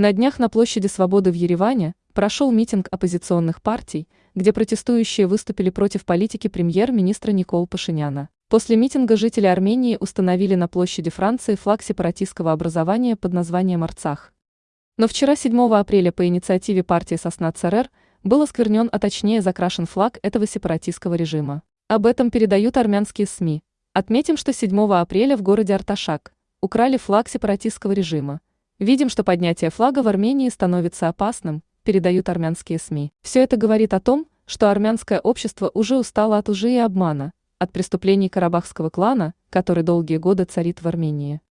На днях на площади Свободы в Ереване прошел митинг оппозиционных партий, где протестующие выступили против политики премьер-министра Никол Пашиняна. После митинга жители Армении установили на площади Франции флаг сепаратистского образования под названием Арцах. Но вчера, 7 апреля, по инициативе партии «Сосна ЦРР» был осквернен, а точнее закрашен флаг этого сепаратистского режима. Об этом передают армянские СМИ. Отметим, что 7 апреля в городе Арташак украли флаг сепаратистского режима. Видим, что поднятие флага в Армении становится опасным, передают армянские СМИ. Все это говорит о том, что армянское общество уже устало от лжи и обмана, от преступлений карабахского клана, который долгие годы царит в Армении.